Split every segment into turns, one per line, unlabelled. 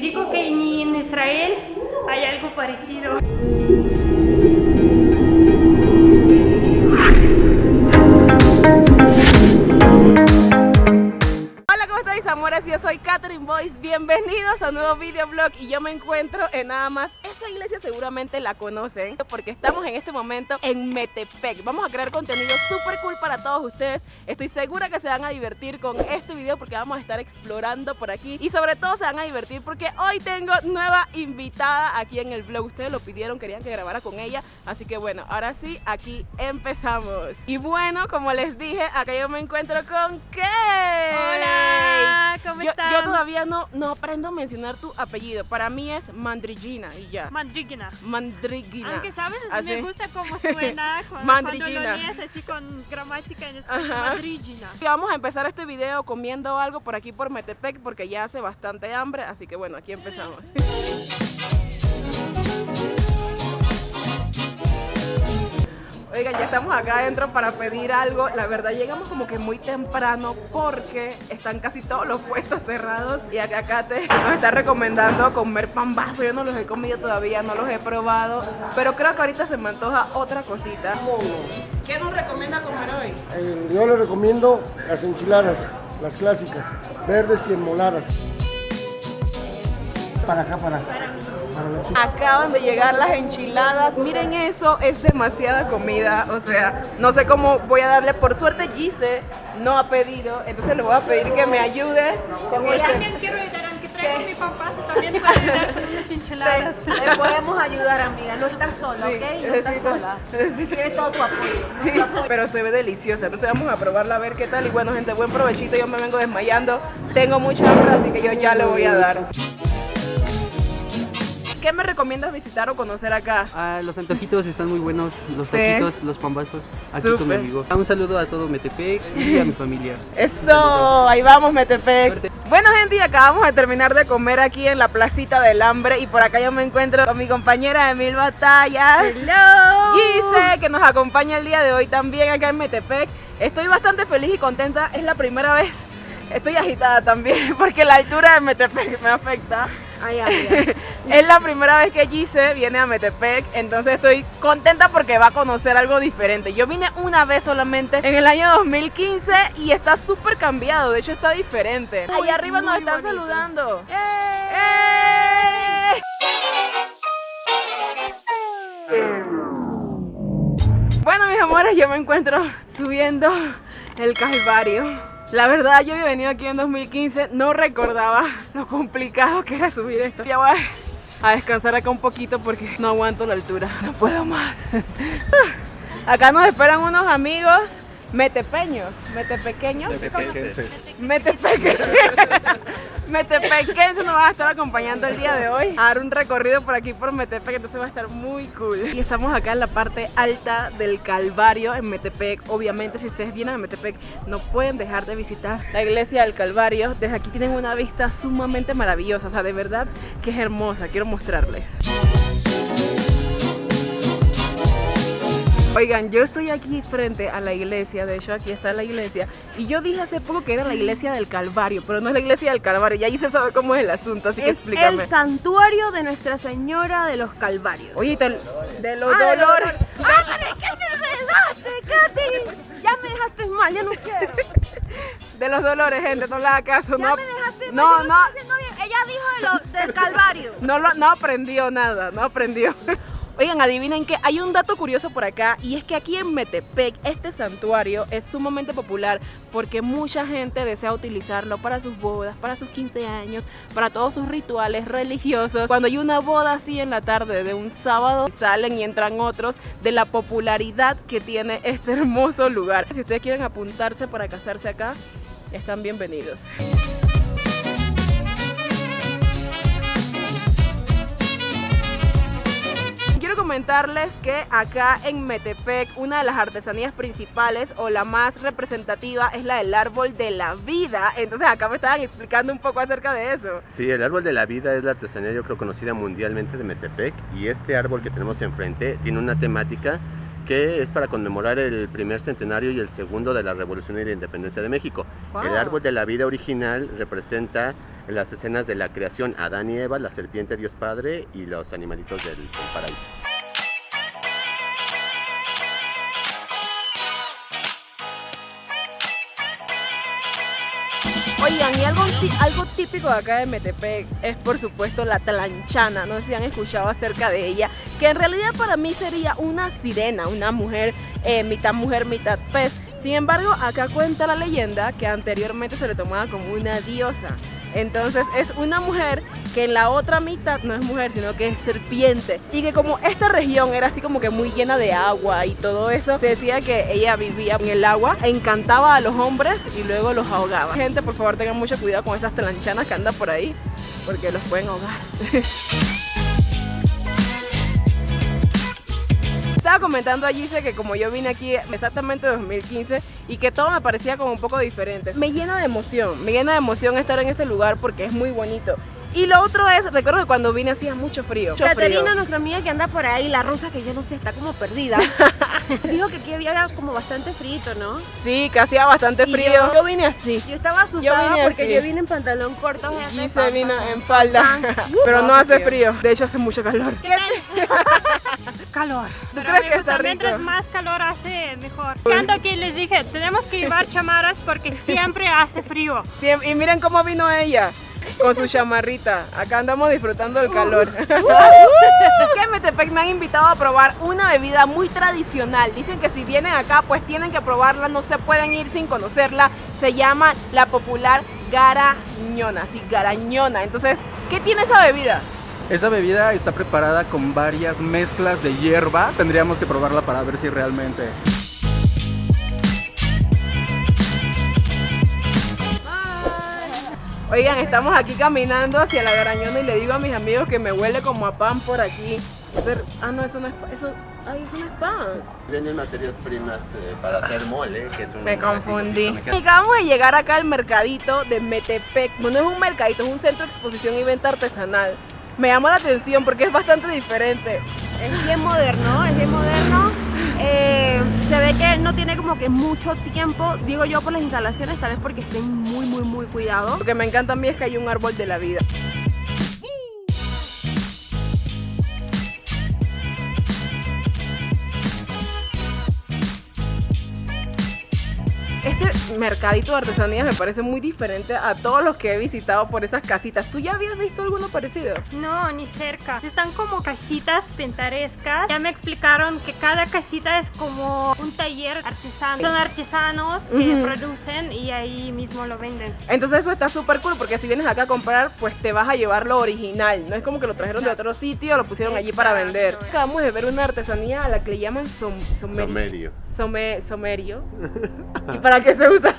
digo que ni en Israel hay algo parecido.
Amores, yo soy Catherine Boyce, bienvenidos a un nuevo videoblog y yo me encuentro en nada más, esa iglesia seguramente la conocen porque estamos en este momento en Metepec, vamos a crear contenido súper cool para todos ustedes, estoy segura que se van a divertir con este video porque vamos a estar explorando por aquí. Y sobre todo se van a divertir porque hoy tengo nueva invitada aquí en el vlog, ustedes lo pidieron, querían que grabara con ella, así que bueno, ahora sí, aquí empezamos. Y bueno, como les dije, acá yo me encuentro con Kay
Hola ¿cómo
yo,
están?
Yo todavía no, no aprendo a mencionar tu apellido. Para mí es Mandrigina y ya.
Mandrigina.
Mandrigina.
Aunque sabes,
así.
me gusta cómo suena cuando,
Mandrigina.
cuando lo lees así con gramática en español. Mandrigina.
Y vamos a empezar este video comiendo algo por aquí por Metepec porque ya hace bastante hambre, así que bueno, aquí empezamos. Oigan, ya estamos acá adentro para pedir algo. La verdad llegamos como que muy temprano porque están casi todos los puestos cerrados. Y acá Kate nos está recomendando comer pambazo. Yo no los he comido todavía, no los he probado. Pero creo que ahorita se me antoja otra cosita. ¿Qué nos recomienda comer hoy?
Eh, yo le recomiendo las enchiladas, las clásicas, verdes y enmoladas. Para acá, para acá.
Acaban de llegar las enchiladas, miren eso, es demasiada comida, o sea, no sé cómo voy a darle, por suerte Gise no ha pedido, entonces le voy a pedir que me ayude con
también quiero ayudar, aunque traigo mi papá, también para ayudar con unas enchiladas.
Te podemos ayudar, amiga. No estás sola,
Sí,
¿ok? No
necesito-
sola.
necesito-
Tienes todo tu apoyo.
Sí, pero se ve deliciosa, entonces vamos a probarla a ver qué tal y bueno gente, buen provechito, yo me vengo desmayando, tengo mucha hambre, así que yo ya le voy a dar. ¿Qué me recomiendas visitar o conocer acá?
Ah, los antojitos están muy buenos, los
Sí.
taquitos, los pambazos, aquí con mi amigo. Un saludo a todo Metepec y a mi familia.
Eso, ahí vamos Metepec.
Suerte.
Bueno gente, y acabamos de terminar de comer aquí en la placita del hambre y por acá yo me encuentro con mi compañera de Mil Batallas.
Hello.
Gise, que nos acompaña el día de hoy también acá en Metepec. Estoy bastante feliz y contenta, es la primera vez. Estoy agitada también porque la altura de Metepec me afecta.
Ay.
Es la primera vez que Gise viene a Metepec, entonces estoy contenta porque va a conocer algo diferente. Yo vine una vez solamente en el año 2015 y está súper cambiado, de hecho está diferente. Allá arriba nos están
bonito.
saludando.
¡Eh!
¡Eh! Bueno, mis amores, yo me encuentro subiendo el Calvario. La verdad, yo había venido aquí en 2015, no recordaba lo complicado que era subir esto. Ya voy a descansar acá un poquito porque no aguanto la altura, no puedo más. Acá nos esperan unos amigos metepeños, metepequeños. Metepequenses. Metepequenses nos van a estar acompañando el día de hoy a dar un recorrido por aquí por Metepec, entonces va a estar muy cool. Y estamos acá en la parte alta del Calvario en Metepec. Obviamente, si ustedes vienen a Metepec, no pueden dejar de visitar la iglesia del Calvario. Desde aquí tienen una vista sumamente maravillosa, o sea, de verdad que es hermosa. Quiero mostrarles. Oigan, yo estoy aquí frente a la iglesia, de hecho aquí está la iglesia, y yo dije hace poco que era la iglesia del Calvario, pero no es la iglesia del Calvario, y ahí se sabe cómo es el asunto, así que explícame.
el santuario de Nuestra Señora de los Calvarios.
Oye, te- de los
Ah, de los
dolores.
¡Ah, pero es que me enredaste, Katherine! Ya me dejaste mal, ya no quiero.
De los dolores, gente, no le haga caso.
Ya
no,
me dejaste mal,
no, no,
bien. Ella dijo de lo- del Calvario.
no, lo- no aprendió nada, no aprendió. Oigan, adivinen que hay un dato curioso por acá y es que aquí en Metepec este santuario es sumamente popular porque mucha gente desea utilizarlo para sus bodas, para sus 15 años, para todos sus rituales religiosos. Cuando hay una boda así en la tarde de un sábado, salen y entran otros de la popularidad que tiene este hermoso lugar. Si ustedes quieren apuntarse para casarse acá, están bienvenidos. Quiero comentarles que acá en Metepec una de las artesanías principales o la más representativa es la del árbol de la vida. Entonces acá me estaban explicando un poco acerca de eso.
Sí, el árbol de la vida es la artesanía yo creo conocida mundialmente de Metepec y este árbol que tenemos enfrente tiene una temática que es para conmemorar el primer centenario y el segundo de la Revolución y la Independencia de México.
Wow.
El árbol de la vida original representa las escenas de la creación, Adán y Eva, la serpiente Dios Padre y los animalitos del, paraíso.
Oigan, y algo, algo típico de acá de Metepec es por supuesto la tlanchana, no sé si han escuchado acerca de ella, que en realidad para mí sería una sirena, una mujer, eh, mitad mujer, mitad pez. Sin embargo, acá cuenta la leyenda que anteriormente se le tomaba como una diosa. Entonces es una mujer que en la otra mitad no es mujer, sino que es serpiente. Y que como esta región era así como que muy llena de agua y todo eso, se decía que ella vivía en el agua, encantaba a los hombres y luego los ahogaba. Gente, por favor tengan mucho cuidado con esas tlanchanas que andan por ahí, porque los pueden ahogar. Estaba comentando allí dice que como yo vine aquí exactamente en 2015 y que todo me parecía como un poco diferente. Me llena de emoción, me llena de emoción estar en este lugar porque es muy bonito. Y lo otro es, recuerdo que cuando vine hacía mucho frío. mucho
Caterina,
frío.
nuestra amiga que anda por ahí, la rusa que yo no sé, está como perdida. Dijo que aquí había como bastante frito, ¿no?
Sí, que hacía bastante frío.
yo-
Yo vine así.
Yo estaba asustada
vine
porque
así.
yo vine en pantalón corto.
Y se vino en falda. Pero no
hace
hace frío. De hecho hace mucho calor.
Calor.
Pero
crees que está rico?
mientras más calor hace, mejor. Tanto que les dije, tenemos que llevar chamaras porque siempre hace frío.
Sí, y miren cómo vino ella. Con su chamarrita. Acá andamos disfrutando del calor. que en Metepec me han invitado a probar una bebida muy tradicional. Dicen que si vienen acá, pues tienen que probarla. No se pueden ir sin conocerla. Se llama la popular garañona. Sí, garañona. Entonces, ¿qué tiene esa bebida?
Esa bebida está preparada con varias mezclas de hierbas. Tendríamos que probarla para ver si realmente...
Oigan, estamos aquí caminando hacia la garañona y le digo a mis amigos que me huele como a pan por aquí. Ser- Ah, no, eso no es pan. Eso, ay, eso no es pan.
Vienen materias primas eh, para hacer mole, que es un...
Me confundí. acabamos de llegar acá al mercadito de Metepec. Bueno, no es un mercadito, es un centro de exposición y venta artesanal. Me llama la atención porque es bastante diferente.
Es bien moderno, es bien moderno. Eh, se ve que no tiene como que mucho tiempo, digo yo, por las instalaciones, tal vez porque estén muy, muy, muy cuidados.
Lo que me encanta a mí es que hay un árbol de la vida. Este mercadito de artesanías me parece muy diferente a todos los que he visitado por esas casitas. ¿Tú ya habías visto alguno parecido?
No, ni cerca. Están como casitas pintarescas. Ya me explicaron que cada casita es como un taller artesano. Son artesanos que producen y ahí mismo lo venden.
Entonces eso está súper cool porque si vienes acá a comprar, pues te vas a llevar lo original. No es como que lo trajeron de otro sitio, lo pusieron allí para vender. Acabamos de ver una artesanía a la que le llaman som, somerio.
Somerio.
Some- somerio. ¿Y para qué se usa?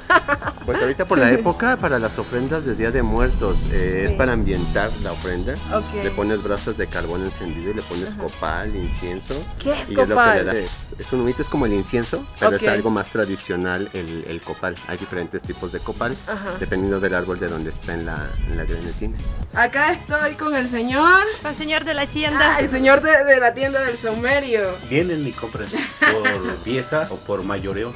Pues ahorita por la época, para las ofrendas de Día de Muertos, eh, es
Sí.
para ambientar la ofrenda.
Ok.
Le pones brasas de carbón encendido y le pones copal, incienso.
¿Qué es
y es lo que
copal?
le da. Es, es un humito, es como el incienso, pero
Ok.
es algo más tradicional el, el copal. Hay diferentes tipos de copal,
Ajá.
dependiendo del árbol de donde está en la, en la grenetina.
Acá estoy con el señor.
El señor de la tienda.
Ah, el señor de, de la tienda del somerio.
Vienen y compran por pieza o por mayoreo.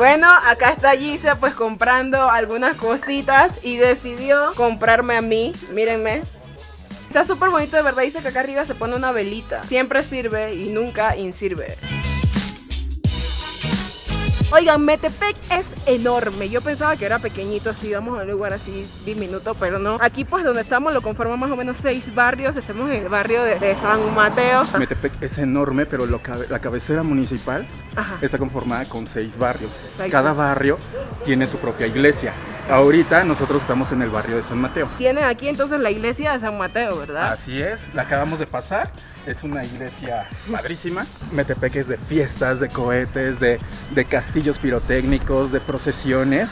Bueno, acá está Gise pues comprando algunas cositas y decidió comprarme a mí. Mírenme. Está súper bonito, de verdad. Dice que acá arriba se pone una velita. Siempre sirve y nunca insirve. Oigan, Metepec es enorme. Yo pensaba que era pequeñito, así, vamos a un lugar así diminuto, pero no. Aquí pues donde estamos lo conforman más o menos seis barrios. Estamos en el barrio de, de San Mateo.
Metepec es enorme, pero lo cabe- la cabecera municipal
Ajá.
está conformada con seis barrios.
Exacto.
Cada barrio tiene su propia iglesia. Ahorita nosotros estamos en el barrio de San Mateo.
Tienen aquí entonces la iglesia de San Mateo, ¿verdad?
Así es, la acabamos de pasar. Es una iglesia padrísima. Metepec es de fiestas, de cohetes, de, de castillos pirotécnicos, de procesiones.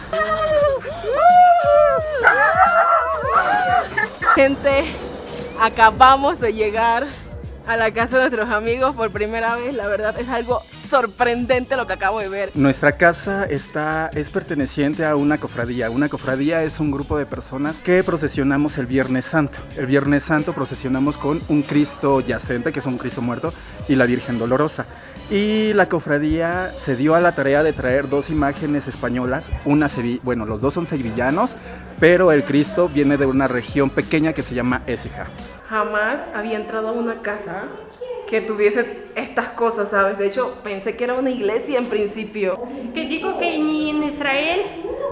Gente, acabamos de llegar a la casa de nuestros amigos por primera vez. La verdad es algo sorprendente lo que acabo de ver.
Nuestra casa está, es perteneciente a una cofradía. Una cofradía es un grupo de personas que procesionamos el Viernes Santo. El Viernes Santo procesionamos con un Cristo yacente, que es un Cristo muerto, y la Virgen Dolorosa. Y la cofradía se dio a la tarea de traer dos imágenes españolas. Una, bueno, los dos son sevillanos, pero el Cristo viene de una región pequeña que se llama Écija.
Jamás había entrado a una casa que tuviese estas cosas, ¿sabes? De hecho, pensé que era una iglesia en principio.
Que digo que ni en Israel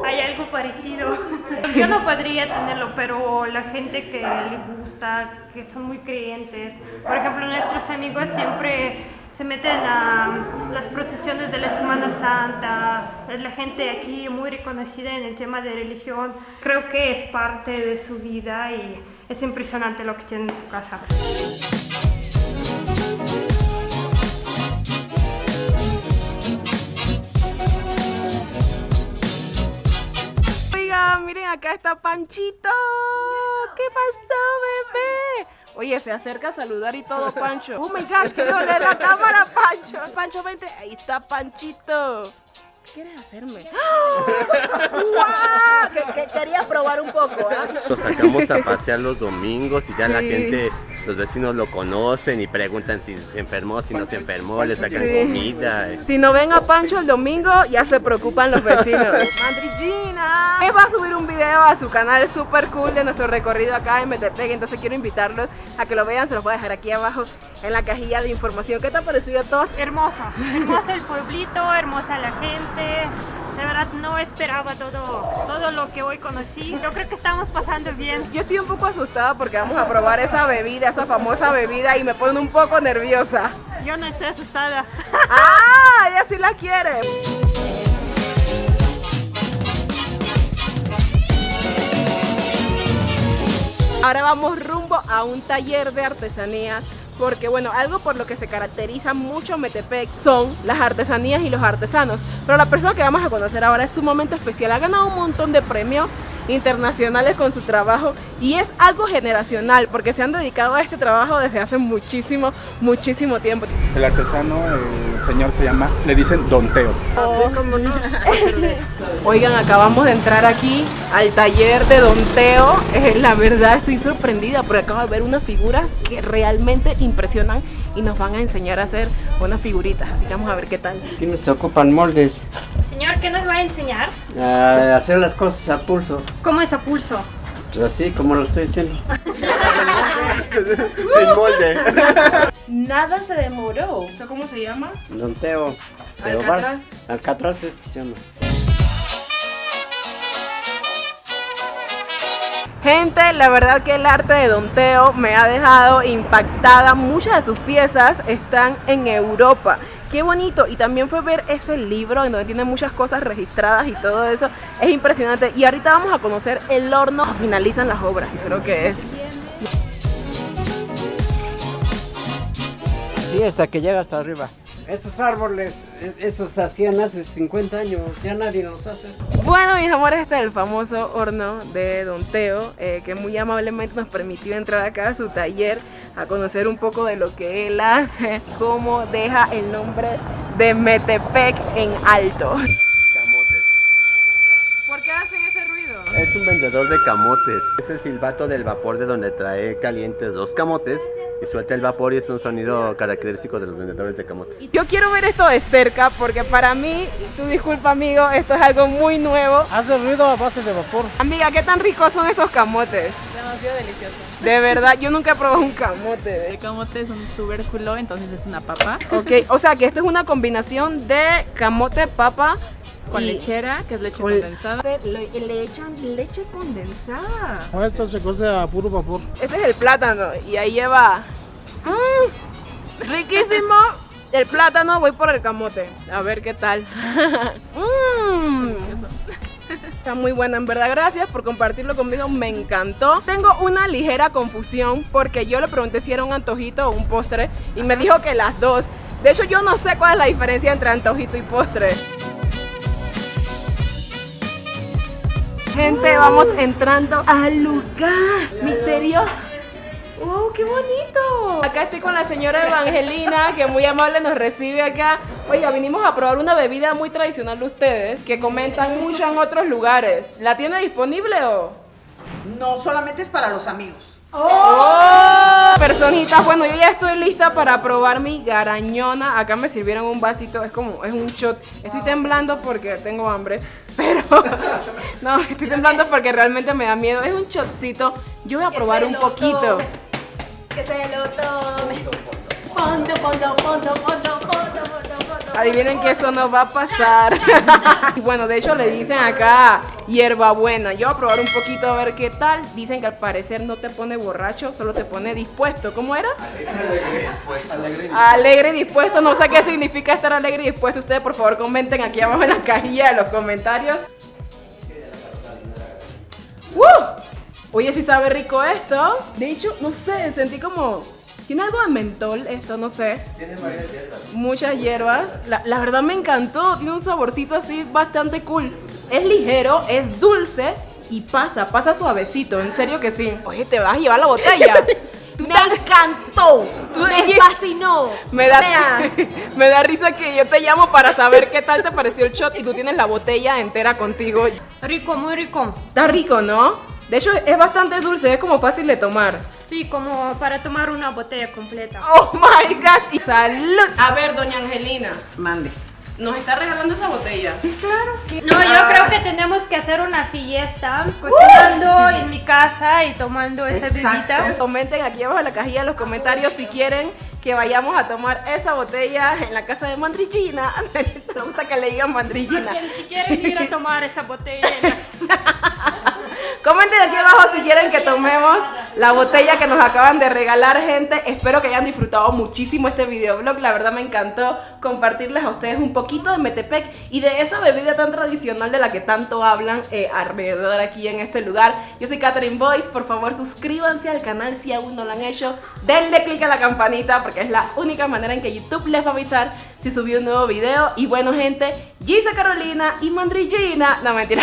hay algo parecido. Yo no podría tenerlo, pero la gente que le gusta, que son muy creyentes, por ejemplo, nuestros amigos siempre se meten a las procesiones de la Semana Santa, es la gente aquí muy reconocida en el tema de religión, creo que es parte de su vida y es impresionante lo que tienen en su casa.
Oigan, miren, acá está Panchito. ¿Qué pasó, bebé? Oye, se acerca a saludar y todo, Pancho. Oh my gosh, quiero leer la cámara, Pancho. Pancho, vente. Ahí está Panchito. ¿Qué quieres hacerme? ¡Wow! Que, que quería probar un poco, ¿ah?
Lo sacamos a pasear los domingos y ya la gente, los vecinos lo conocen y preguntan si se enfermó, si no se enfermó, le sacan
Sí.
comida.
Si no ven a Pancho el domingo, ya se preocupan los vecinos. Mandrillina Él va a subir un video a su canal súper cool de nuestro recorrido acá en Metepec. Entonces quiero invitarlos a que lo vean. Se los voy a dejar aquí abajo en la cajilla de información. ¿Qué te ha parecido todo?
Hermosa, hermosa el pueblito, hermosa la gente. De verdad no esperaba todo, todo lo que hoy conocí. Yo creo que estamos pasando bien.
Yo estoy un poco asustada porque vamos a probar esa bebida, esa famosa bebida y me pone un poco nerviosa.
Yo no estoy asustada.
¡Ah! Ella sí la quiere. Ahora vamos rumbo a un taller de artesanías. Porque bueno, algo por lo que se caracteriza mucho Metepec son las artesanías y los artesanos. Pero la persona que vamos a conocer ahora es sumamente especial. Ha ganado un montón de premios internacionales con su trabajo y es algo generacional porque se han dedicado a este trabajo desde hace muchísimo, muchísimo tiempo.
El artesano, el señor se llama, le dicen Don Teo.
Oigan, acabamos de entrar aquí al taller de Don Teo. Eh, la verdad estoy sorprendida porque acabo de ver unas figuras que realmente impresionan y nos van a enseñar a hacer unas figuritas. Así que vamos a ver qué tal.
Aquí nos ocupan moldes,
Señor, ¿qué nos va a enseñar?
a hacer las cosas a pulso,
¿Cómo es a pulso?
pues así como lo estoy diciendo.
Sin molde.
Nada se demoró. ¿Esto cómo se llama?
Don Teo, Teo Bar-
Alcatraz.
Alcatraz este se llama.
Gente, la verdad que el arte de Don Teo me ha dejado impactada. Muchas de sus piezas están en Europa. Qué bonito. Y también fue ver ese libro en donde tiene muchas cosas registradas y todo eso. Es impresionante. Y ahorita vamos a conocer el horno. Finalizan las obras, creo que es.
Sí, hasta que llega hasta arriba. Esos árboles, e- esos se hacían hace 50 años, ya nadie los hace.
Bueno, mis amores, este es el famoso horno de Don Teo, eh, que muy amablemente nos permitió entrar acá a su taller a conocer un poco de lo que él hace, cómo deja el nombre de Metepec en alto. ¿Por qué hacen ese ruido?
Es un vendedor de camotes. Es el silbato del vapor de donde trae calientes dos camotes y suelta el vapor y es un sonido característico de los vendedores de camotes.
Yo quiero ver esto de cerca porque para mí, tú disculpa amigo, esto es algo muy nuevo.
Hace ruido a base de vapor.
Amiga, ¿qué tan ricos son esos camotes?
Demasiado delicioso.
De verdad, yo nunca he probado un camote.
El camote es un tubérculo, entonces es una papa
Ok, o sea que esto es una combinación de camote, papa
con
y-
lechera, que es leche
con-
condensada.
Le, le echan leche condensada.
Con esto se cose a puro vapor.
Este es el plátano y ahí lleva... ¡Mmm! riquísimo. El plátano, voy por el camote. A ver qué tal. ¡Mmm! Está muy buena, en verdad. Gracias por compartirlo conmigo. Me encantó. Tengo una ligera confusión porque yo le pregunté si era un antojito o un postre y me dijo que las dos. De hecho, yo no sé cuál es la diferencia entre antojito y postre. Gente, vamos entrando al lugar misterioso. ¡Wow, qué bonito! Acá estoy con la señora Evangelina, que muy amable nos recibe acá. Oiga, vinimos a probar una bebida muy tradicional de ustedes, que comentan mucho en otros lugares. ¿La tiene disponible o...?
No, solamente es para los amigos.
¡Oh! Personitas, bueno, yo ya estoy lista para probar mi garañona. Acá me sirvieron un vasito, es como, es un shot. Estoy temblando porque tengo hambre, pero no, estoy temblando porque realmente me da miedo. Es un shotcito. Yo voy a probar un poquito.
Que se lo tome. Fondo, fondo, fondo, fondo, fondo, fondo, fondo.
Adivinen que eso no va a pasar. Y bueno, de hecho le dicen acá hierbabuena. Yo voy a probar un poquito a ver qué tal. Dicen que al parecer no te pone borracho, solo te pone dispuesto. ¿Cómo era? Alegre y dispuesto. No sé qué significa estar alegre y dispuesto. Ustedes por favor comenten aquí abajo en la cajilla de los comentarios. ¡Uh! Oye, si sabe rico esto. De hecho, no sé, sentí como... Tiene algo de mentol esto, no sé. Muchas hierbas. La, la verdad me encantó. Tiene un saborcito así bastante cool. Es ligero, es dulce y pasa, pasa suavecito. En serio que sí. Oye, te vas a llevar la botella. Tú
Me
te-
encantó.
Tú-
me
ella-
fascinó.
me da, me da risa que yo te llamo para saber qué tal te pareció el shot y tú tienes la botella entera contigo.
Rico, muy rico.
Está rico, ¿no? De hecho, es bastante dulce, es como fácil de tomar.
Sí, como para tomar una botella completa.
Oh my gosh, y salud. A ver, doña Angelina,
Mande.
nos está regalando esa botella.
No, yo
Ah.
creo que tenemos que hacer una fiesta cocinando en mi casa y tomando esa bebida.
Comenten aquí abajo en la cajilla de los comentarios si quieren que vayamos a tomar esa botella en la casa de Mandrillina. Me gusta que le digan Mandrillina.
Si quieren ir a tomar esa botella en la
Comenten aquí abajo si quieren que tomemos la botella que nos acaban de regalar, gente. Espero que hayan disfrutado muchísimo este videoblog. La verdad me encantó compartirles a ustedes un poquito de Metepec y de esa bebida tan tradicional de la que tanto hablan eh, alrededor aquí en este lugar. Yo soy Catherine Boyce. Por favor, suscríbanse al canal si aún no lo han hecho. Denle click a la campanita porque es la única manera en que YouTube les va a avisar si subí un nuevo video. Y bueno, gente, Gisa Carolina y Mandrillina. No, mentira.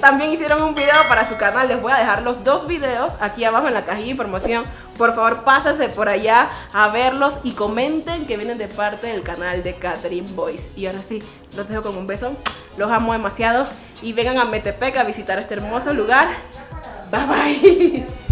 También hicieron un video para su canal. Les voy a dejar los dos videos aquí abajo en la cajilla de información. Por favor, pásense por allá a verlos y comenten que vienen de parte del canal de Catherine Boyce. Y ahora sí, los dejo con un beso. Los amo demasiado. Y vengan a Metepec a visitar este hermoso lugar. Bye bye.